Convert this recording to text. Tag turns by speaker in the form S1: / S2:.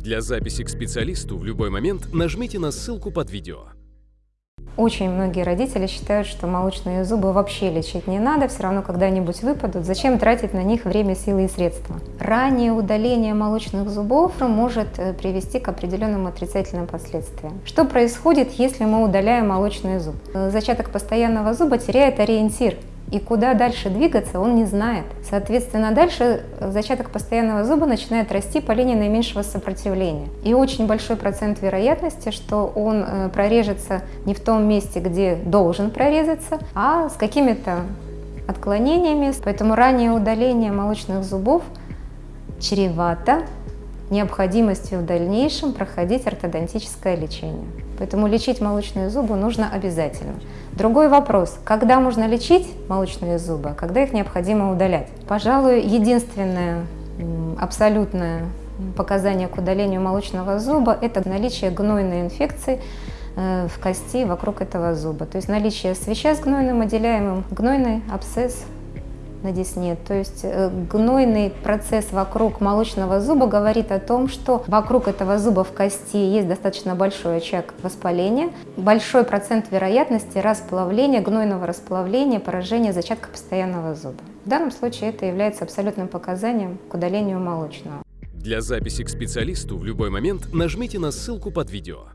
S1: Для записи к специалисту в любой момент нажмите на ссылку под видео.
S2: Очень многие родители считают, что молочные зубы вообще лечить не надо, все равно когда-нибудь выпадут. Зачем тратить на них время, силы и средства? Раннее удаление молочных зубов может э, привести к определенным отрицательным последствиям. Что происходит, если мы удаляем молочный зуб? Э, зачаток постоянного зуба теряет ориентир и куда дальше двигаться он не знает. Соответственно, дальше зачаток постоянного зуба начинает расти по линии наименьшего сопротивления. И очень большой процент вероятности, что он э, прорежется не в том месте, где должен прорезаться, а с какими-то отклонениями. Поэтому раннее удаление молочных зубов чревато необходимостью в дальнейшем проходить ортодонтическое лечение. Поэтому лечить молочные зубы нужно обязательно. Другой вопрос, когда можно лечить молочные зубы, а когда их необходимо удалять? Пожалуй, единственное абсолютное показание к удалению молочного зуба – это наличие гнойной инфекции э, в кости вокруг этого зуба. То есть наличие свеча с гнойным отделяемым, гнойный абсцесс на десне. То есть э, гнойный процесс вокруг молочного зуба говорит о том, что вокруг этого зуба в кости есть достаточно большой очаг воспаления, большой процент вероятности расплавления, гнойного расплавления, поражения зачатка постоянного зуба. В данном случае это является абсолютным показанием к удалению молочного.
S1: Для записи к специалисту в любой момент нажмите на ссылку под видео.